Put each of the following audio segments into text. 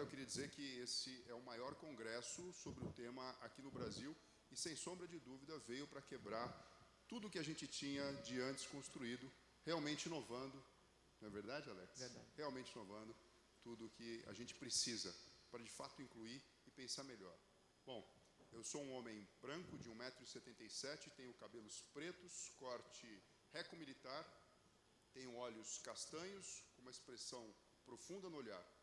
eu queria dizer que esse é o maior congresso sobre o tema aqui no Brasil e, sem sombra de dúvida, veio para quebrar tudo que a gente tinha de antes construído, realmente inovando. Não é verdade, Alex? Verdade. Realmente inovando tudo que a gente precisa para, de fato, incluir e pensar melhor. Bom, eu sou um homem branco de 1,77m, tenho cabelos pretos, corte reco-militar, tenho olhos castanhos, com uma expressão profunda no olhar.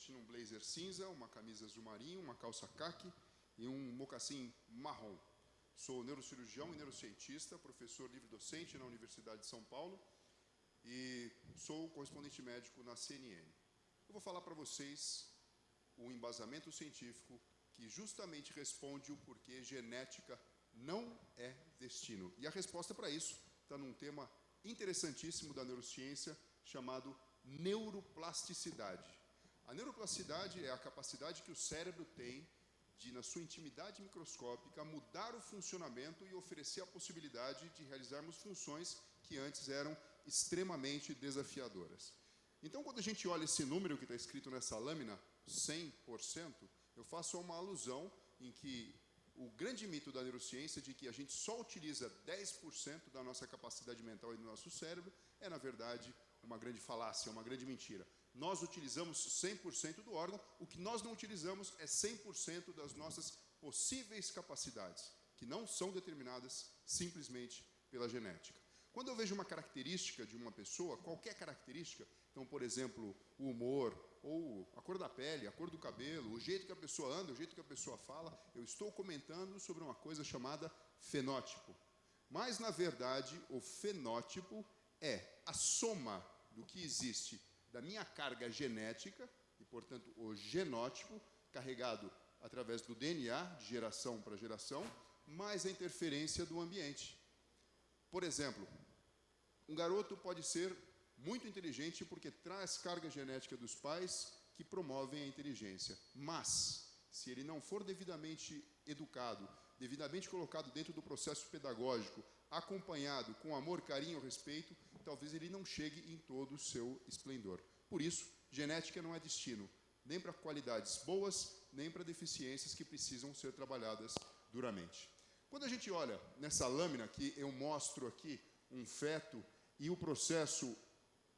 Vestindo um blazer cinza, uma camisa azul marinho, uma calça caque e um mocassim marrom. Sou neurocirurgião e neurocientista, professor livre-docente na Universidade de São Paulo e sou correspondente médico na CNN. Eu vou falar para vocês o embasamento científico que justamente responde o porquê genética não é destino. E a resposta para isso está num tema interessantíssimo da neurociência chamado neuroplasticidade. A neuroplasticidade é a capacidade que o cérebro tem de, na sua intimidade microscópica, mudar o funcionamento e oferecer a possibilidade de realizarmos funções que antes eram extremamente desafiadoras. Então, quando a gente olha esse número que está escrito nessa lâmina, 100%, eu faço uma alusão em que o grande mito da neurociência de que a gente só utiliza 10% da nossa capacidade mental e do nosso cérebro é, na verdade, uma grande falácia, uma grande mentira. Nós utilizamos 100% do órgão, o que nós não utilizamos é 100% das nossas possíveis capacidades, que não são determinadas simplesmente pela genética. Quando eu vejo uma característica de uma pessoa, qualquer característica, então, por exemplo, o humor, ou a cor da pele, a cor do cabelo, o jeito que a pessoa anda, o jeito que a pessoa fala, eu estou comentando sobre uma coisa chamada fenótipo. Mas, na verdade, o fenótipo é a soma do que existe da minha carga genética, e, portanto, o genótipo, carregado através do DNA, de geração para geração, mais a interferência do ambiente. Por exemplo, um garoto pode ser muito inteligente porque traz carga genética dos pais que promovem a inteligência. Mas, se ele não for devidamente educado, devidamente colocado dentro do processo pedagógico, acompanhado com amor, carinho, respeito, talvez ele não chegue em todo o seu esplendor. Por isso, genética não é destino, nem para qualidades boas, nem para deficiências que precisam ser trabalhadas duramente. Quando a gente olha nessa lâmina que eu mostro aqui um feto e o processo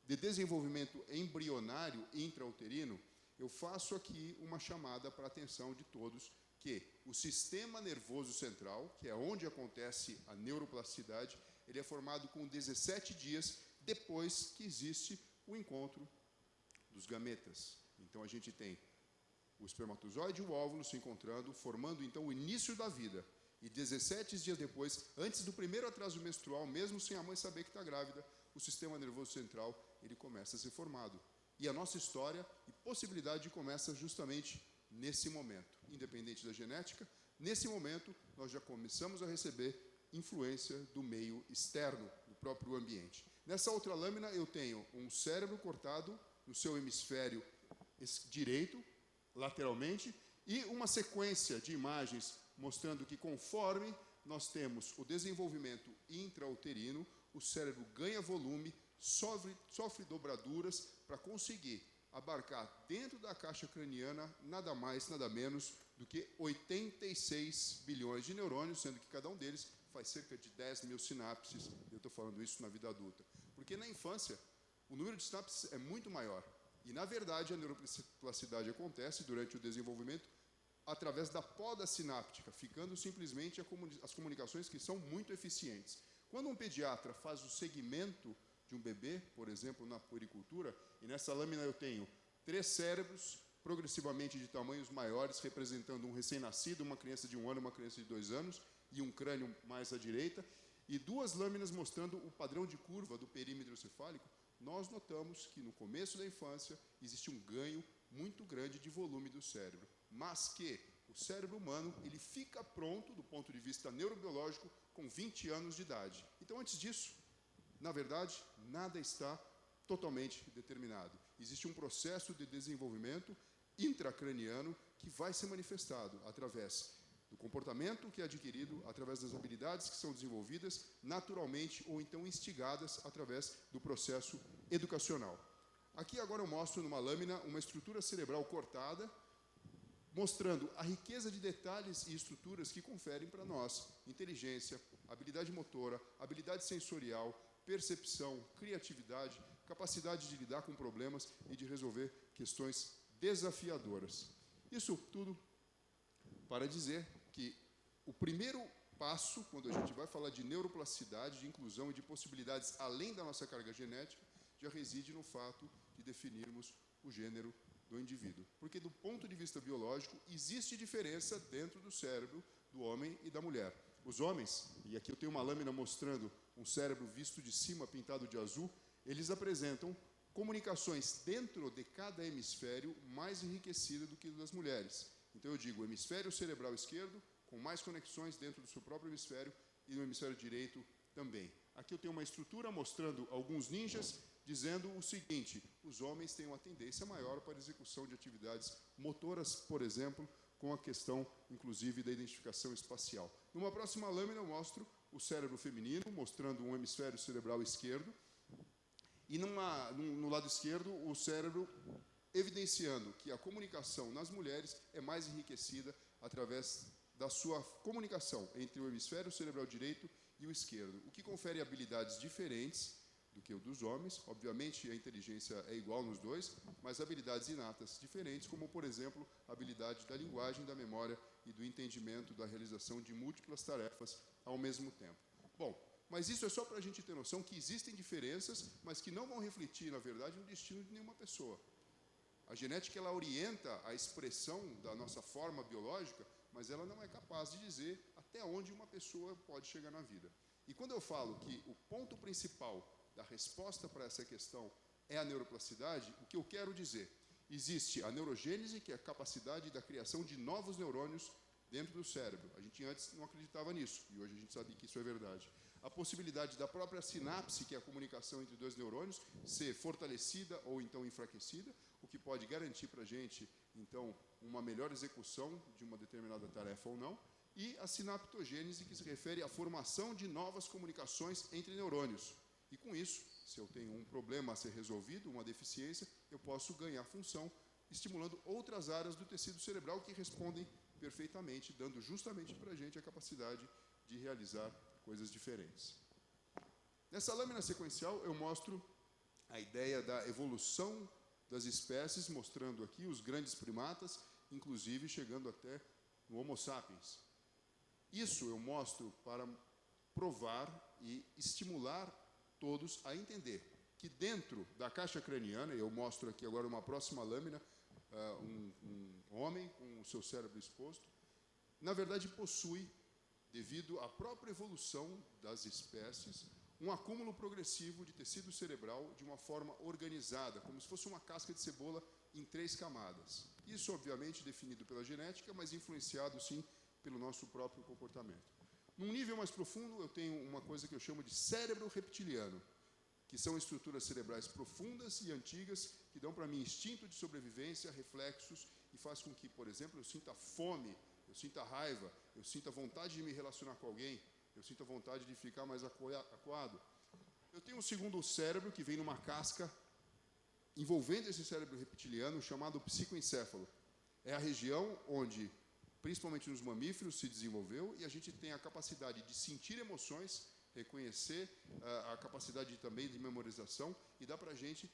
de desenvolvimento embrionário intrauterino, eu faço aqui uma chamada para a atenção de todos que o sistema nervoso central, que é onde acontece a neuroplasticidade, ele é formado com 17 dias depois que existe o encontro dos gametas. Então a gente tem o espermatozoide e o óvulo se encontrando, formando então o início da vida. E 17 dias depois, antes do primeiro atraso menstrual, mesmo sem a mãe saber que está grávida, o sistema nervoso central ele começa a ser formado. E a nossa história e possibilidade começa justamente nesse momento. Independente da genética, nesse momento nós já começamos a receber influência do meio externo, do próprio ambiente. Nessa outra lâmina eu tenho um cérebro cortado no seu hemisfério direito, lateralmente, e uma sequência de imagens mostrando que conforme nós temos o desenvolvimento intrauterino, o cérebro ganha volume, sofre, sofre dobraduras para conseguir abarcar dentro da caixa craniana nada mais, nada menos do que 86 bilhões de neurônios, sendo que cada um deles faz cerca de 10 mil sinapses. Eu estou falando isso na vida adulta. Porque na infância, o número de sinapses é muito maior. E, na verdade, a neuroplasticidade acontece durante o desenvolvimento através da poda sináptica, ficando simplesmente as comunicações que são muito eficientes. Quando um pediatra faz o segmento de um bebê, por exemplo, na puericultura, e nessa lâmina eu tenho três cérebros progressivamente de tamanhos maiores, representando um recém-nascido, uma criança de um ano, uma criança de dois anos, e um crânio mais à direita, e duas lâminas mostrando o padrão de curva do perímetro cefálico, nós notamos que no começo da infância existe um ganho muito grande de volume do cérebro, mas que o cérebro humano ele fica pronto do ponto de vista neurobiológico com 20 anos de idade. Então, antes disso, na verdade, nada está totalmente determinado. Existe um processo de desenvolvimento intracraniano que vai ser manifestado através do comportamento que é adquirido, através das habilidades que são desenvolvidas naturalmente ou então instigadas através do processo educacional. Aqui agora eu mostro numa lâmina uma estrutura cerebral cortada, mostrando a riqueza de detalhes e estruturas que conferem para nós inteligência, habilidade motora, habilidade sensorial, percepção, criatividade, capacidade de lidar com problemas e de resolver questões desafiadoras. Isso tudo para dizer que o primeiro passo, quando a gente vai falar de neuroplasticidade, de inclusão e de possibilidades além da nossa carga genética, já reside no fato de definirmos o gênero do indivíduo. Porque, do ponto de vista biológico, existe diferença dentro do cérebro do homem e da mulher. Os homens, e aqui eu tenho uma lâmina mostrando um cérebro visto de cima pintado de azul, eles apresentam comunicações dentro de cada hemisfério mais enriquecida do que das mulheres. Então eu digo, hemisfério cerebral esquerdo com mais conexões dentro do seu próprio hemisfério e no hemisfério direito também. Aqui eu tenho uma estrutura mostrando alguns ninjas dizendo o seguinte: os homens têm uma tendência maior para execução de atividades motoras, por exemplo, com a questão, inclusive, da identificação espacial. Numa próxima lâmina, eu mostro o cérebro feminino, mostrando um hemisfério cerebral esquerdo, e numa, no lado esquerdo, o cérebro evidenciando que a comunicação nas mulheres é mais enriquecida através da sua comunicação entre o hemisfério cerebral direito e o esquerdo, o que confere habilidades diferentes do que o dos homens. Obviamente, a inteligência é igual nos dois, mas habilidades inatas diferentes, como, por exemplo, a habilidade da linguagem, da memória e do entendimento da realização de múltiplas tarefas ao mesmo tempo. Bom, mas isso é só para a gente ter noção que existem diferenças, mas que não vão refletir, na verdade, no destino de nenhuma pessoa. A genética ela orienta a expressão da nossa forma biológica, mas ela não é capaz de dizer até onde uma pessoa pode chegar na vida. E quando eu falo que o ponto principal da resposta para essa questão é a neuroplasticidade, o que eu quero dizer? Existe a neurogênese, que é a capacidade da criação de novos neurônios dentro do cérebro. A gente antes não acreditava nisso, e hoje a gente sabe que isso é verdade. A possibilidade da própria sinapse, que é a comunicação entre dois neurônios, ser fortalecida ou então enfraquecida, que pode garantir para a gente, então, uma melhor execução de uma determinada tarefa ou não. E a sinaptogênese, que se refere à formação de novas comunicações entre neurônios. E com isso, se eu tenho um problema a ser resolvido, uma deficiência, eu posso ganhar função, estimulando outras áreas do tecido cerebral que respondem perfeitamente, dando justamente para a gente a capacidade de realizar coisas diferentes. Nessa lâmina sequencial, eu mostro a ideia da evolução das espécies, mostrando aqui os grandes primatas, inclusive chegando até no Homo sapiens. Isso eu mostro para provar e estimular todos a entender que dentro da caixa craniana, eu mostro aqui agora uma próxima lâmina, uh, um, um homem com o seu cérebro exposto, na verdade possui, devido à própria evolução das espécies, um acúmulo progressivo de tecido cerebral de uma forma organizada, como se fosse uma casca de cebola em três camadas. Isso, obviamente, definido pela genética, mas influenciado, sim, pelo nosso próprio comportamento. Num nível mais profundo, eu tenho uma coisa que eu chamo de cérebro reptiliano, que são estruturas cerebrais profundas e antigas que dão para mim instinto de sobrevivência, reflexos e faz com que, por exemplo, eu sinta fome, eu sinta raiva, eu sinta vontade de me relacionar com alguém, eu sinta vontade de ficar mais acuado. Eu tenho um segundo cérebro que vem numa casca envolvendo esse cérebro reptiliano chamado psicoencéfalo. É a região onde principalmente nos mamíferos, se desenvolveu e a gente tem a capacidade de sentir emoções, reconhecer uh, a capacidade também de memorização e dá para a gente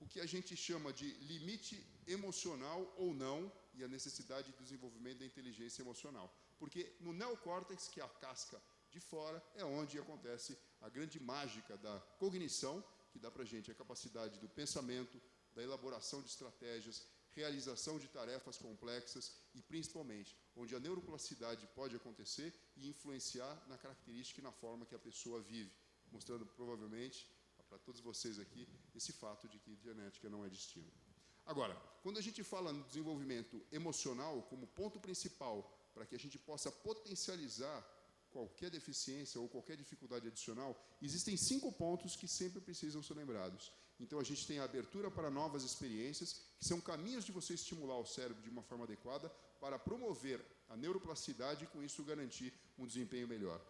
o que a gente chama de limite emocional ou não e a necessidade de desenvolvimento da inteligência emocional. Porque no neocórtex, que é a casca de fora, é onde acontece a grande mágica da cognição, que dá para a gente a capacidade do pensamento, da elaboração de estratégias, realização de tarefas complexas e, principalmente, onde a neuroplasticidade pode acontecer e influenciar na característica e na forma que a pessoa vive, mostrando provavelmente para todos vocês aqui esse fato de que genética não é destino. Agora, quando a gente fala no desenvolvimento emocional como ponto principal para que a gente possa potencializar qualquer deficiência ou qualquer dificuldade adicional, existem cinco pontos que sempre precisam ser lembrados. Então a gente tem a abertura para novas experiências, que são caminhos de você estimular o cérebro de uma forma adequada para promover a neuroplasticidade e com isso garantir um desempenho melhor.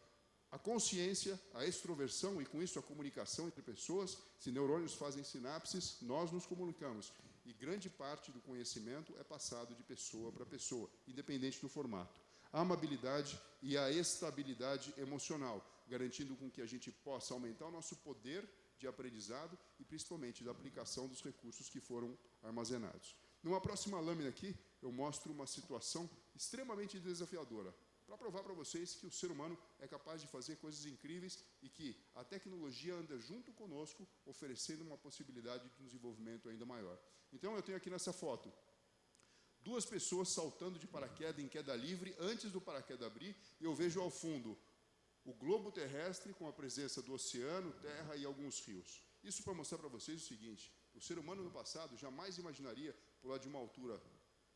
a consciência, a extroversão e, com isso, a comunicação entre pessoas. Se neurônios fazem sinapses, nós nos comunicamos. E grande parte do conhecimento é passado de pessoa para pessoa, independente do formato. A amabilidade e a estabilidade emocional, garantindo com que a gente possa aumentar o nosso poder de aprendizado e, principalmente, da aplicação dos recursos que foram armazenados. Numa próxima lâmina aqui, eu mostro uma situação extremamente desafiadora, para provar para vocês que o ser humano é capaz de fazer coisas incríveis e que a tecnologia anda junto conosco, oferecendo uma possibilidade de desenvolvimento ainda maior. Então, eu tenho aqui nessa foto duas pessoas saltando de paraquedas em queda livre antes do paraquedas abrir, e eu vejo ao fundo o globo terrestre com a presença do oceano, terra e alguns rios. Isso para mostrar para vocês o seguinte: o ser humano no passado jamais imaginaria pular de uma altura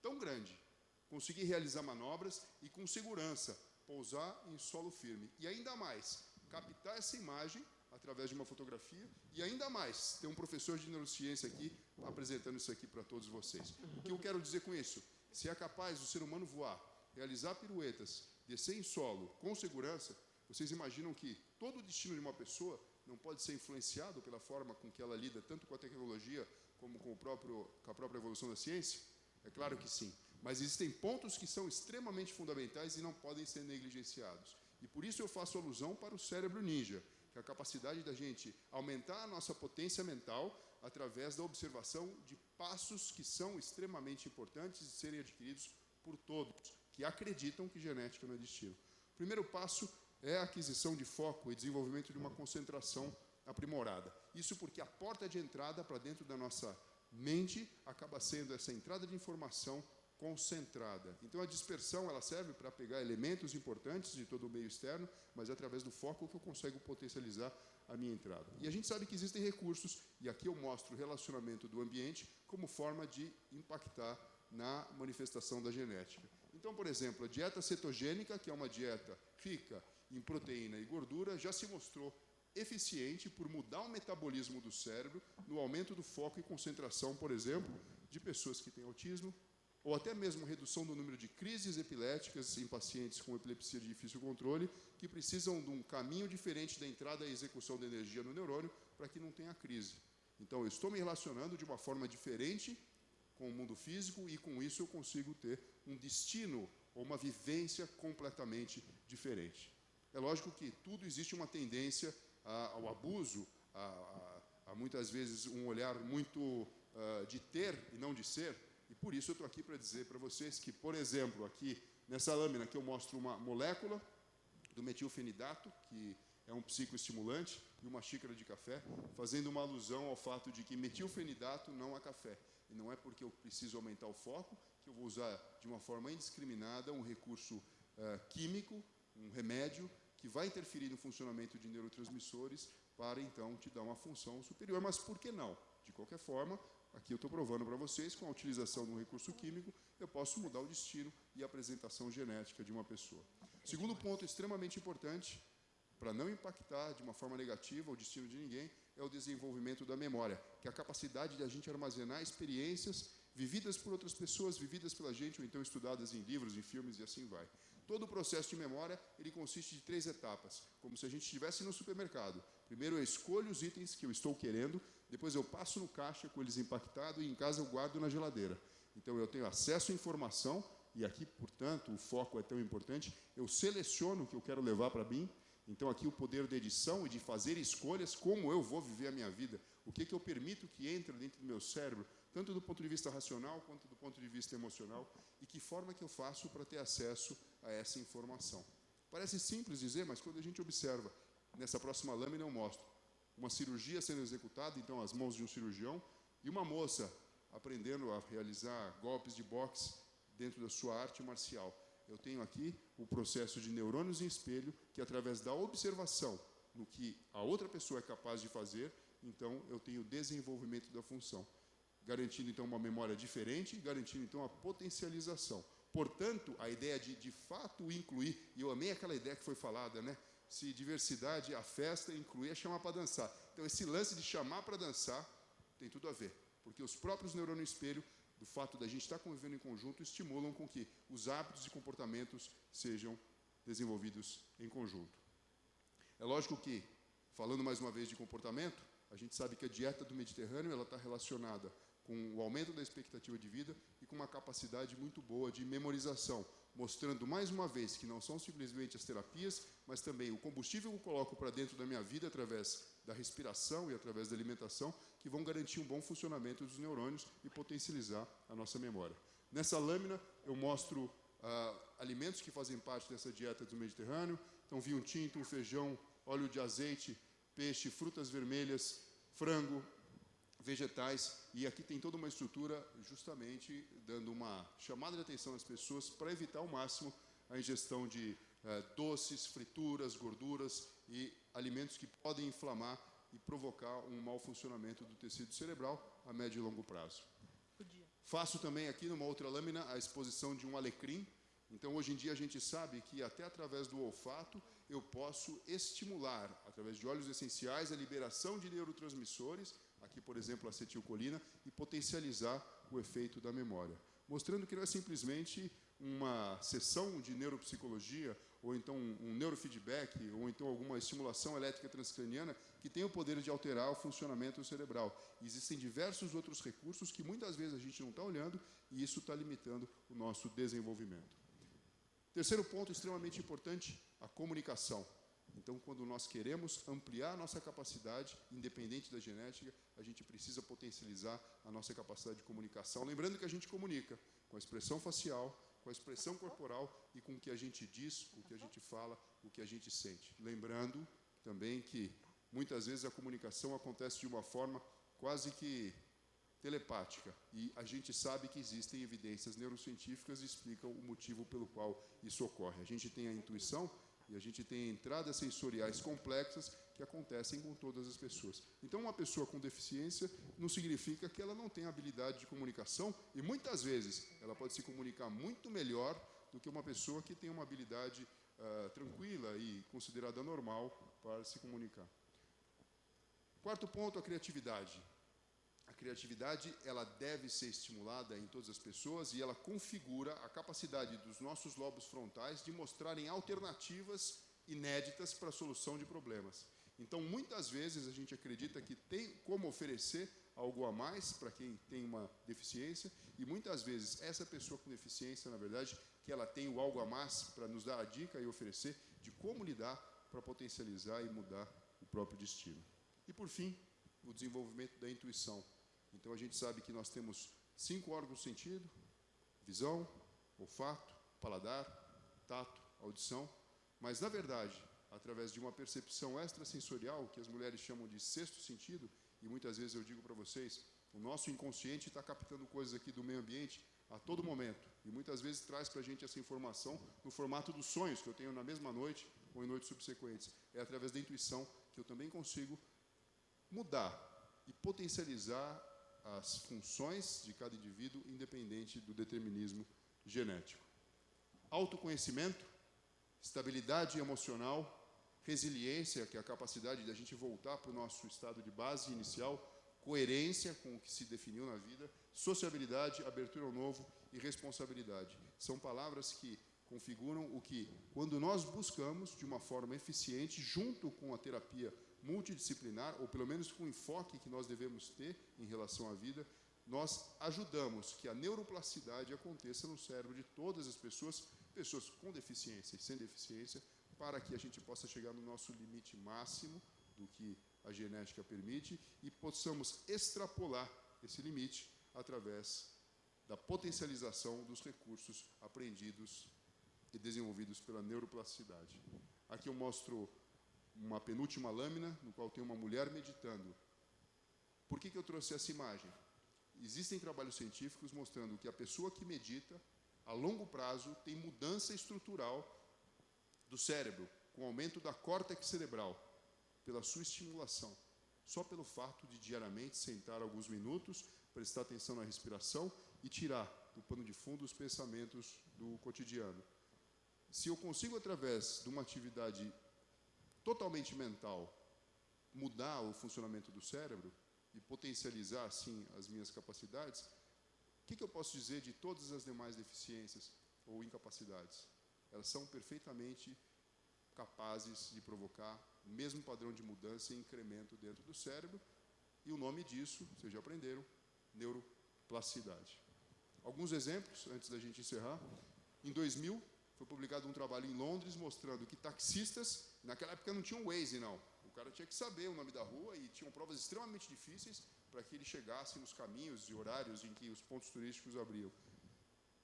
tão grande, conseguir realizar manobras e com segurança pousar em solo firme. E ainda mais, captar essa imagem através de uma fotografia e ainda mais, tem um professor de neurociência aqui apresentando isso aqui para todos vocês. O que eu quero dizer com isso? Se é capaz o ser humano voar, realizar piruetas, descer em solo com segurança, vocês imaginam que todo o destino de uma pessoa não pode ser influenciado pela forma com que ela lida tanto com a tecnologia como com, próprio, com a própria evolução da ciência? É claro que sim. Mas existem pontos que são extremamente fundamentais e não podem ser negligenciados. E por isso eu faço alusão para o cérebro ninja, que é a capacidade da gente aumentar a nossa potência mental através da observação de passos que são extremamente importantes de serem adquiridos por todos que acreditam que genética não é destino. O primeiro passo é a aquisição de foco e desenvolvimento de uma concentração aprimorada. Isso porque a porta de entrada para dentro da nossa mente acaba sendo essa entrada de informação concentrada. Então a dispersão ela serve para pegar elementos importantes de todo o meio externo, mas é através do foco que eu consigo potencializar a minha entrada. E a gente sabe que existem recursos, e aqui eu mostro o relacionamento do ambiente como forma de impactar na manifestação da genética. Então, por exemplo, a dieta cetogênica, que é uma dieta rica em proteína e gordura, já se mostrou eficiente por mudar o metabolismo do cérebro no aumento do foco e concentração, por exemplo, de pessoas que têm autismo, ou até mesmo redução do número de crises epiléticas em pacientes com epilepsia de difícil controle, que precisam de um caminho diferente da entrada e execução da energia no neurônio para que não tenha crise. Então, eu estou me relacionando de uma forma diferente com o mundo físico e, com isso, eu consigo ter um destino ou uma vivência completamente diferente. É lógico que tudo existe uma tendência ao abuso, a, a, a, muitas vezes um olhar muito uh, de ter e não de ser, por isso eu estou aqui para dizer para vocês que, por exemplo, aqui nessa lâmina que eu mostro uma molécula do metilfenidato, que é um psicoestimulante, e uma xícara de café, fazendo uma alusão ao fato de que metilfenidato não é café. E não é porque eu preciso aumentar o foco que eu vou usar de uma forma indiscriminada um recurso uh, químico, um remédio, que vai interferir no funcionamento de neurotransmissores para, então, te dar uma função superior. Mas por que não? De qualquer forma, Aqui eu estou provando para vocês, com a utilização de um recurso químico, eu posso mudar o destino e a apresentação genética de uma pessoa. Segundo ponto extremamente importante, para não impactar de uma forma negativa o destino de ninguém, é o desenvolvimento da memória, que é a capacidade de a gente armazenar experiências vividas por outras pessoas, vividas pela gente, ou então estudadas em livros, em filmes e assim vai. Todo o processo de memória, ele consiste de três etapas, como se a gente estivesse no supermercado. Primeiro eu escolho os itens que eu estou querendo, depois eu passo no caixa com eles impactados e em casa eu guardo na geladeira. Então eu tenho acesso à informação e aqui, portanto, o foco é tão importante. Eu seleciono o que eu quero levar para mim. Então aqui o poder de edição e de fazer escolhas, como eu vou viver a minha vida, o que, que eu permito que entre dentro do meu cérebro, tanto do ponto de vista racional quanto do ponto de vista emocional, e que forma que eu faço para ter acesso a essa informação. Parece simples dizer, mas quando a gente observa, nessa próxima lâmina eu mostro, uma cirurgia sendo executada, então as mãos de um cirurgião, e uma moça aprendendo a realizar golpes de boxe dentro da sua arte marcial. Eu tenho aqui o processo de neurônios em espelho, que através da observação no que a outra pessoa é capaz de fazer, então eu tenho desenvolvimento da função, garantindo então uma memória diferente, garantindo então a potencialização. Portanto, a ideia de de fato incluir, e eu amei aquela ideia que foi falada, né? Se diversidade, a festa, incluir, é chamar para dançar. Então, esse lance de chamar para dançar tem tudo a ver, porque os próprios neurônios espelho, do fato da gente estar convivendo em conjunto, estimulam com que os hábitos e comportamentos sejam desenvolvidos em conjunto. É lógico que, falando mais uma vez de comportamento, a gente sabe que a dieta do Mediterrâneo está relacionada com o aumento da expectativa de vida e com uma capacidade muito boa de memorização, mostrando mais uma vez que não são simplesmente as terapias, mas também o combustível que eu coloco para dentro da minha vida através da respiração e através da alimentação, que vão garantir um bom funcionamento dos neurônios e potencializar a nossa memória. Nessa lâmina eu mostro ah, alimentos que fazem parte dessa dieta do Mediterrâneo, então vinho tinto, feijão, óleo de azeite, peixe, frutas vermelhas, frango, vegetais, e aqui tem toda uma estrutura justamente dando uma chamada de atenção às pessoas para evitar ao máximo a ingestão de eh, doces, frituras, gorduras e alimentos que podem inflamar e provocar um mau funcionamento do tecido cerebral a médio e longo prazo. Faço também aqui numa outra lâmina a exposição de um alecrim. Então, hoje em dia, a gente sabe que até através do olfato eu posso estimular, através de óleos essenciais, a liberação de neurotransmissores aqui, por exemplo, a acetilcolina, e potencializar o efeito da memória. Mostrando que não é simplesmente uma sessão de neuropsicologia, ou então um neurofeedback, ou então alguma estimulação elétrica transcraniana que tem o poder de alterar o funcionamento cerebral. Existem diversos outros recursos que muitas vezes a gente não está olhando e isso está limitando o nosso desenvolvimento. Terceiro ponto extremamente importante, a comunicação. Então, quando nós queremos ampliar a nossa capacidade, independente da genética, a gente precisa potencializar a nossa capacidade de comunicação. Lembrando que a gente comunica com a expressão facial, com a expressão corporal e com o que a gente diz, o que a gente fala, o que a gente sente. Lembrando também que muitas vezes a comunicação acontece de uma forma quase que telepática e a gente sabe que existem evidências neurocientíficas que explicam o motivo pelo qual isso ocorre. A gente tem a intuição e a gente tem entradas sensoriais complexas que acontecem com todas as pessoas. Então, uma pessoa com deficiência não significa que ela não tem habilidade de comunicação e muitas vezes ela pode se comunicar muito melhor do que uma pessoa que tem uma habilidade uh, tranquila e considerada normal para se comunicar. Quarto ponto, a criatividade criatividade ela deve ser estimulada em todas as pessoas e ela configura a capacidade dos nossos lobos frontais de mostrarem alternativas inéditas para a solução de problemas. Então, muitas vezes a gente acredita que tem como oferecer algo a mais para quem tem uma deficiência e muitas vezes essa pessoa com deficiência, na verdade, que ela tem o algo a mais para nos dar a dica e oferecer de como lidar para potencializar e mudar o próprio destino. E por fim, o desenvolvimento da intuição. Então a gente sabe que nós temos cinco órgãos de sentido: visão, olfato, paladar, tato, audição. Mas na verdade, através de uma percepção extrasensorial, que as mulheres chamam de sexto sentido, e muitas vezes eu digo para vocês, o nosso inconsciente está captando coisas aqui do meio ambiente a todo momento. E muitas vezes traz para a gente essa informação no formato dos sonhos que eu tenho na mesma noite ou em noites subsequentes. É através da intuição que eu também consigo mudar e potencializar as funções de cada indivíduo, independente do determinismo genético. Autoconhecimento, estabilidade emocional, resiliência, que é a capacidade de a gente voltar para o nosso estado de base inicial, coerência com o que se definiu na vida, sociabilidade, abertura ao novo e responsabilidade. São palavras que configuram o que, quando nós buscamos de uma forma eficiente, junto com a terapia multidisciplinar, ou pelo menos com o enfoque que nós devemos ter em relação à vida, nós ajudamos que a neuroplasticidade aconteça no cérebro de todas as pessoas, pessoas com deficiência e sem deficiência, para que a gente possa chegar no nosso limite máximo do que a genética permite e possamos extrapolar esse limite através da potencialização dos recursos aprendidos e desenvolvidos pela neuroplasticidade. Aqui eu mostro uma penúltima lâmina, no qual tem uma mulher meditando. Por que, que eu trouxe essa imagem? Existem trabalhos científicos mostrando que a pessoa que medita, a longo prazo, tem mudança estrutural do cérebro, com aumento da córtex cerebral, pela sua estimulação. Só pelo fato de diariamente sentar alguns minutos, prestar atenção na respiração e tirar do pano de fundo os pensamentos do cotidiano. Se eu consigo, através de uma atividade totalmente mental, mudar o funcionamento do cérebro e potencializar, assim, as minhas capacidades, o que, que eu posso dizer de todas as demais deficiências ou incapacidades? Elas são perfeitamente capazes de provocar o mesmo padrão de mudança e incremento dentro do cérebro. E o nome disso, vocês já aprenderam, neuroplasticidade. Alguns exemplos, antes da gente encerrar. Em 2000, foi publicado um trabalho em Londres mostrando que taxistas, naquela época não tinham Waze, não. O cara tinha que saber o nome da rua e tinham provas extremamente difíceis para que ele chegasse nos caminhos e horários em que os pontos turísticos abriam.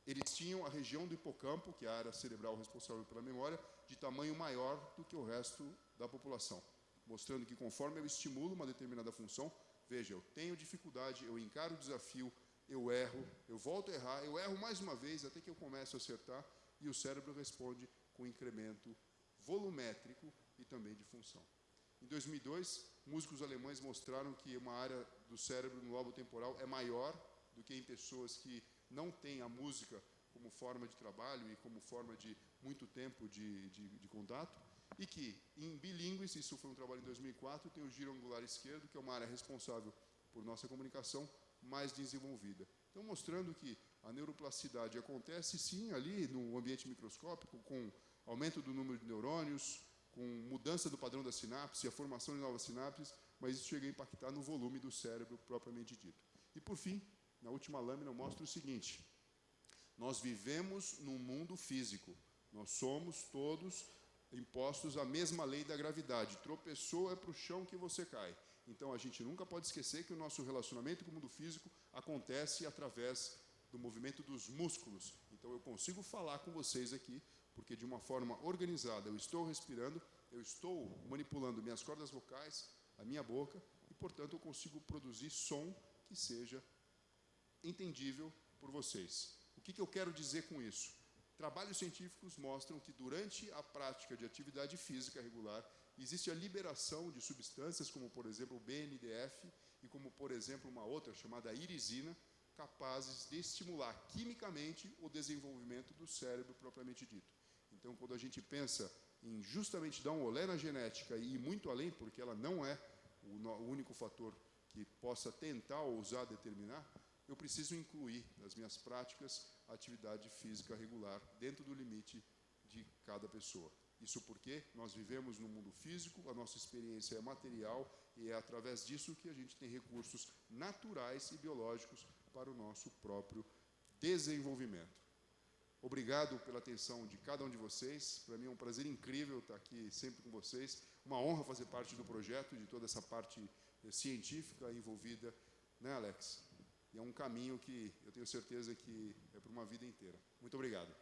Eles tinham a região do hipocampo, que é a área cerebral responsável pela memória, de tamanho maior do que o resto da população, mostrando que conforme eu estimulo uma determinada função, veja, eu tenho dificuldade, eu encaro o desafio, eu erro, eu volto a errar, eu erro mais uma vez até que eu começo a acertar e o cérebro responde com incremento volumétrico e também de função. Em 2002, músicos alemães mostraram que uma área do cérebro no lobo temporal é maior do que em pessoas que não têm a música como forma de trabalho e como forma de muito tempo de, de, de contato, e que, em bilíngues, isso foi um trabalho em 2004, tem o giro angular esquerdo, que é uma área responsável por nossa comunicação mais desenvolvida. Então, mostrando que a neuroplasticidade acontece, sim, ali no ambiente microscópico, com aumento do número de neurônios, com mudança do padrão da sinapse, a formação de novas sinapses, mas isso chega a impactar no volume do cérebro propriamente dito. E, por fim, na última lâmina, eu mostro o seguinte. Nós vivemos num mundo físico. Nós somos todos impostos à mesma lei da gravidade. Tropeçou é para o chão que você cai. Então a gente nunca pode esquecer que o nosso relacionamento com o mundo físico acontece através do movimento dos músculos. Então eu consigo falar com vocês aqui, porque de uma forma organizada eu estou respirando, eu estou manipulando minhas cordas vocais, a minha boca, e portanto eu consigo produzir som que seja entendível por vocês. O que, que eu quero dizer com isso? Trabalhos científicos mostram que durante a prática de atividade física regular, existe a liberação de substâncias como, por exemplo, o BNDF e como, por exemplo, uma outra chamada irisina, capazes de estimular quimicamente o desenvolvimento do cérebro propriamente dito. Então, quando a gente pensa em justamente dar um olé na genética e ir muito além, porque ela não é o único fator que possa tentar ou usar determinar, eu preciso incluir nas minhas práticas a atividade física regular dentro do limite de cada pessoa. Isso porque nós vivemos no mundo físico, a nossa experiência é material e é através disso que a gente tem recursos naturais e biológicos para o nosso próprio desenvolvimento. Obrigado pela atenção de cada um de vocês. Para mim é um prazer incrível estar aqui sempre com vocês. Uma honra fazer parte do projeto, de toda essa parte científica envolvida, né, Alex? E é um caminho que eu tenho certeza que é para uma vida inteira. Muito obrigado.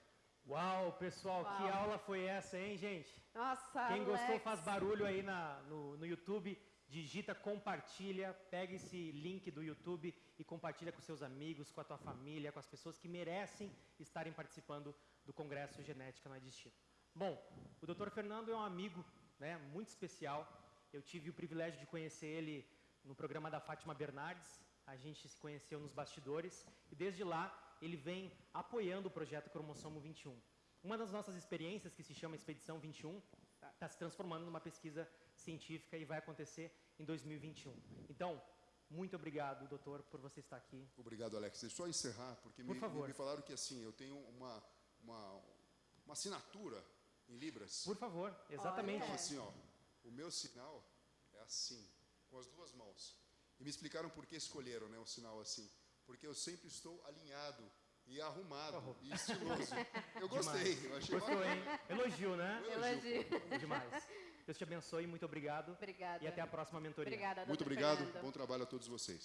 Uau, pessoal, Uau. que aula foi essa, hein, gente? Nossa, Quem Alex. gostou faz barulho aí na, no, no YouTube, digita compartilha, pega esse link do YouTube e compartilha com seus amigos, com a tua família, com as pessoas que merecem estarem participando do Congresso Genética Não é Destino. Bom, o Dr. Fernando é um amigo né, muito especial. Eu tive o privilégio de conhecer ele no programa da Fátima Bernardes, a gente se conheceu nos bastidores e desde lá ele vem apoiando o projeto Cromossomo 21. Uma das nossas experiências, que se chama Expedição 21, está tá se transformando numa pesquisa científica e vai acontecer em 2021. Então, muito obrigado, doutor, por você estar aqui. Obrigado, Alex. Deixa eu só encerrar, porque por me, me, falaram que assim, eu tenho uma, uma, uma assinatura em Libras. Por favor, exatamente. Então, assim, ó, o meu sinal é assim, com as duas mãos. E me explicaram por que escolheram né, o sinal assim. Porque eu sempre estou alinhado e arrumado oh. e estiloso. Eu gostei, Demais. eu achei Gostou, hein? Elogio, né? Elogio. Elogio. Demais. Deus te abençoe, muito obrigado. Obrigada. E até a próxima mentoria. Obrigada, Muito obrigado, Fernando. bom trabalho a todos vocês.